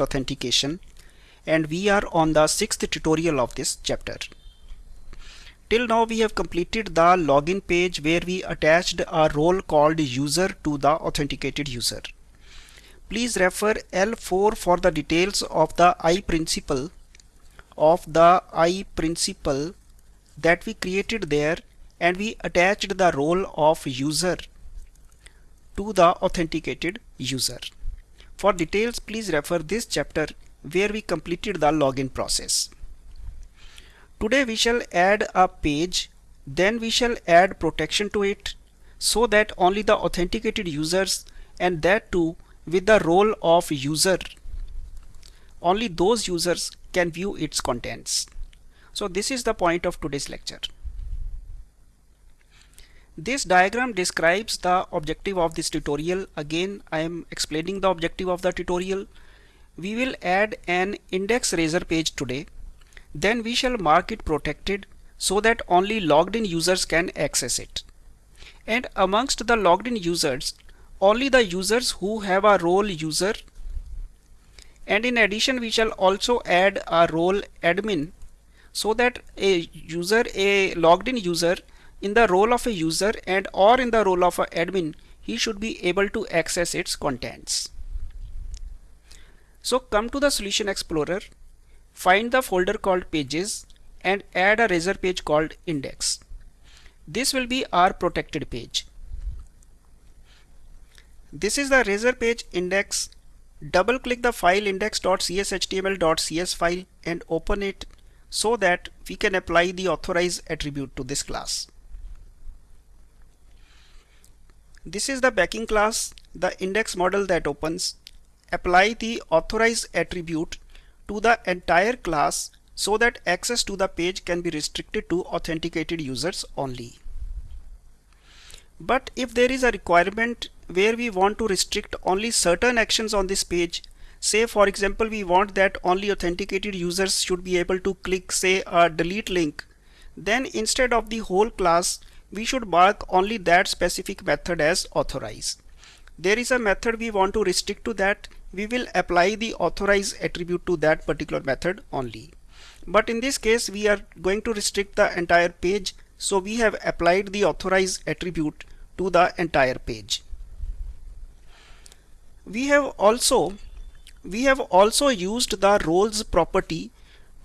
authentication and we are on the sixth tutorial of this chapter. Till now we have completed the login page where we attached a role called user to the authenticated user. Please refer L4 for the details of the I principle of the I principle that we created there and we attached the role of user to the authenticated user. For details, please refer this chapter where we completed the login process. Today we shall add a page, then we shall add protection to it so that only the authenticated users and that too with the role of user, only those users can view its contents. So this is the point of today's lecture. This diagram describes the objective of this tutorial. Again, I am explaining the objective of the tutorial. We will add an index razor page today. Then we shall mark it protected so that only logged in users can access it. And amongst the logged in users, only the users who have a role user and in addition we shall also add a role admin so that a user a logged in user in the role of a user and or in the role of an admin he should be able to access its contents. So come to the solution explorer find the folder called pages and add a razor page called index. This will be our protected page. This is the razor page index. Double click the file index.cshtml.cs file and open it so that we can apply the authorize attribute to this class. This is the backing class, the index model that opens. Apply the authorize attribute to the entire class so that access to the page can be restricted to authenticated users only. But if there is a requirement where we want to restrict only certain actions on this page, say for example we want that only authenticated users should be able to click say a delete link, then instead of the whole class we should mark only that specific method as authorize. There is a method we want to restrict to that, we will apply the authorize attribute to that particular method only. But in this case we are going to restrict the entire page so we have applied the authorize attribute to the entire page. We have also we have also used the roles property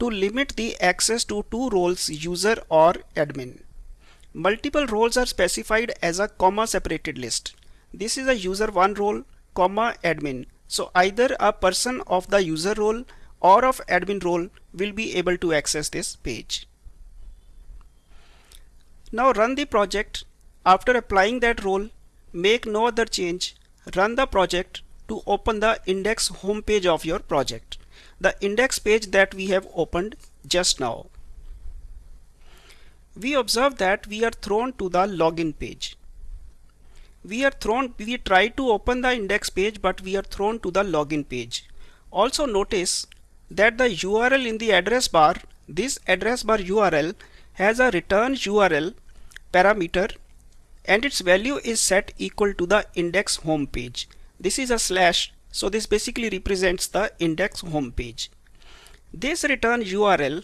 to limit the access to two roles user or admin. Multiple roles are specified as a comma separated list. This is a user one role, comma admin. So either a person of the user role or of admin role will be able to access this page. Now run the project. After applying that role, make no other change. Run the project to open the index home page of your project. The index page that we have opened just now we observe that we are thrown to the login page. We are thrown, we try to open the index page but we are thrown to the login page. Also notice that the URL in the address bar, this address bar URL has a return URL parameter and its value is set equal to the index home page. This is a slash so this basically represents the index home page. This return URL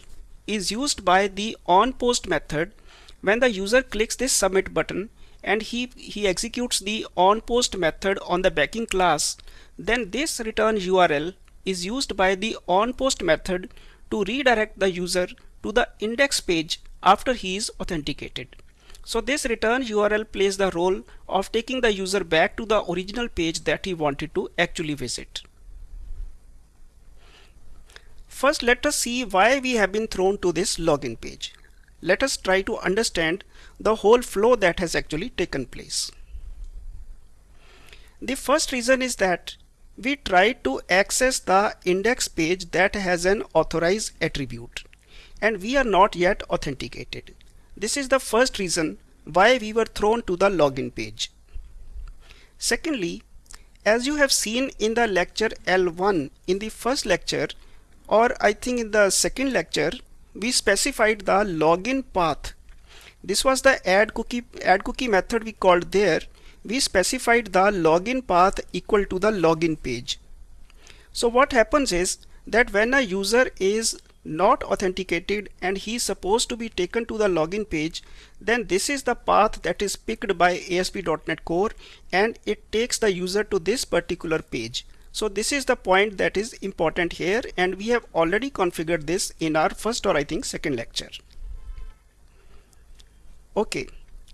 is used by the onPost method when the user clicks this submit button and he, he executes the onPost method on the backing class, then this return URL is used by the onPost method to redirect the user to the index page after he is authenticated. So this return URL plays the role of taking the user back to the original page that he wanted to actually visit. First let us see why we have been thrown to this login page. Let us try to understand the whole flow that has actually taken place. The first reason is that we try to access the index page that has an authorized attribute and we are not yet authenticated. This is the first reason why we were thrown to the login page. Secondly, as you have seen in the lecture L1 in the first lecture, or I think in the second lecture we specified the login path. This was the add cookie add cookie method we called there. We specified the login path equal to the login page. So what happens is that when a user is not authenticated and he is supposed to be taken to the login page then this is the path that is picked by ASP.NET Core and it takes the user to this particular page. So this is the point that is important here and we have already configured this in our first or I think second lecture. Okay,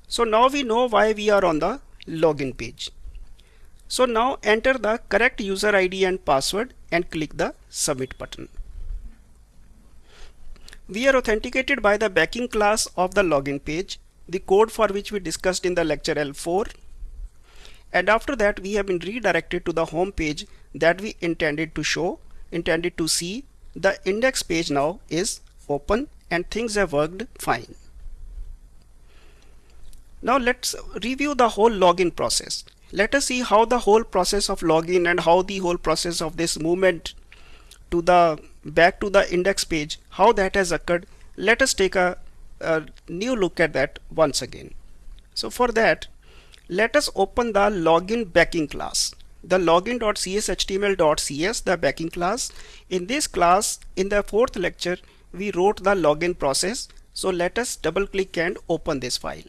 so now we know why we are on the login page. So now enter the correct user ID and password and click the submit button. We are authenticated by the backing class of the login page, the code for which we discussed in the lecture L4. And after that we have been redirected to the home page that we intended to show, intended to see. The index page now is open and things have worked fine. Now let's review the whole login process. Let us see how the whole process of login and how the whole process of this movement to the back to the index page how that has occurred let us take a, a new look at that once again so for that let us open the login backing class. The login.cshtml.cs the backing class. In this class in the fourth lecture we wrote the login process. So let us double click and open this file.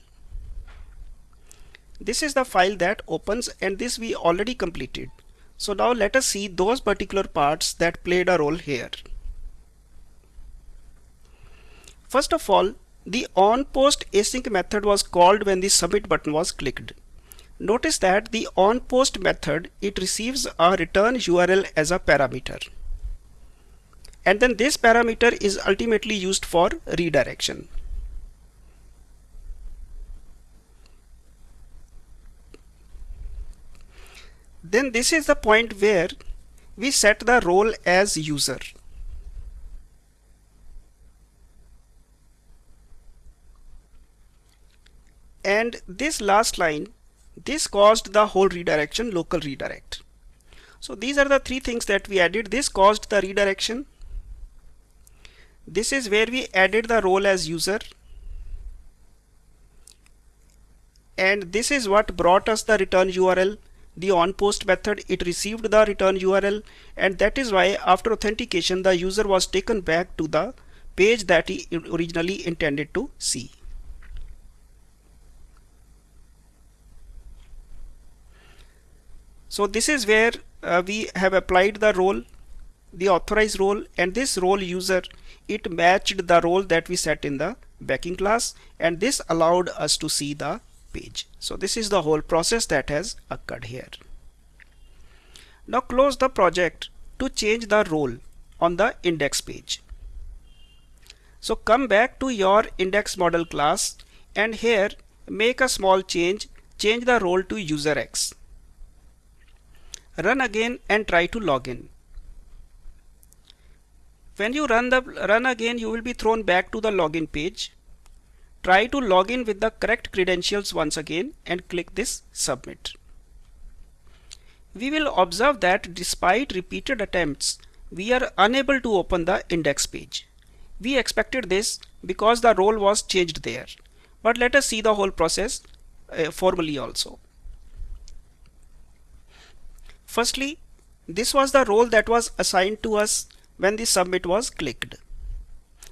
This is the file that opens and this we already completed. So now let us see those particular parts that played a role here. First of all, the onPost async method was called when the submit button was clicked. Notice that the onPost method, it receives a return URL as a parameter. And then this parameter is ultimately used for redirection. then this is the point where we set the role as user. And this last line, this caused the whole redirection local redirect. So these are the three things that we added. This caused the redirection. This is where we added the role as user. And this is what brought us the return URL the onPost method it received the return URL and that is why after authentication the user was taken back to the page that he originally intended to see. So this is where uh, we have applied the role the authorized role and this role user it matched the role that we set in the backing class and this allowed us to see the page. So this is the whole process that has occurred here. Now close the project to change the role on the index page. So come back to your index model class and here make a small change, change the role to user X. Run again and try to log in. When you run the run again you will be thrown back to the login page Try to log in with the correct credentials once again and click this submit. We will observe that despite repeated attempts, we are unable to open the index page. We expected this because the role was changed there. But let us see the whole process uh, formally also. Firstly, this was the role that was assigned to us when the submit was clicked.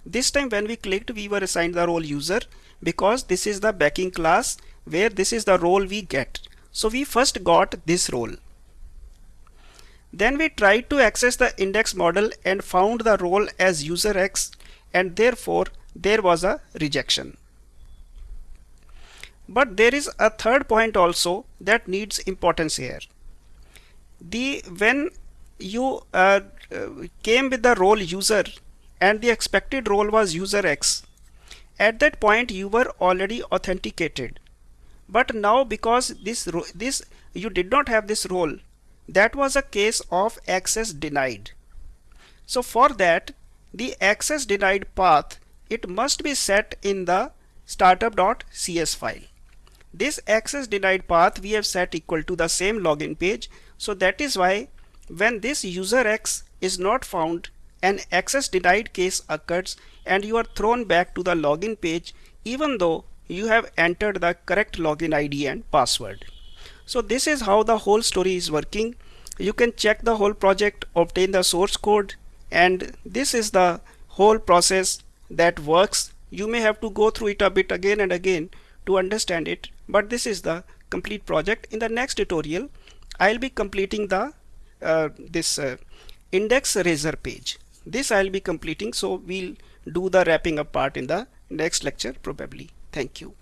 This time when we clicked, we were assigned the role user because this is the backing class where this is the role we get. So we first got this role. Then we tried to access the index model and found the role as user X and therefore there was a rejection. But there is a third point also that needs importance here. The when you uh, came with the role user and the expected role was user X at that point you were already authenticated. But now because this this you did not have this role that was a case of access denied. So for that the access denied path it must be set in the startup.cs file. This access denied path we have set equal to the same login page so that is why when this user x is not found an access denied case occurs and you are thrown back to the login page even though you have entered the correct login ID and password. So this is how the whole story is working. you can check the whole project obtain the source code and this is the whole process that works you may have to go through it a bit again and again to understand it but this is the complete project in the next tutorial I'll be completing the uh, this uh, index razor page. This I'll be completing so we'll do the wrapping up part in the next lecture probably. Thank you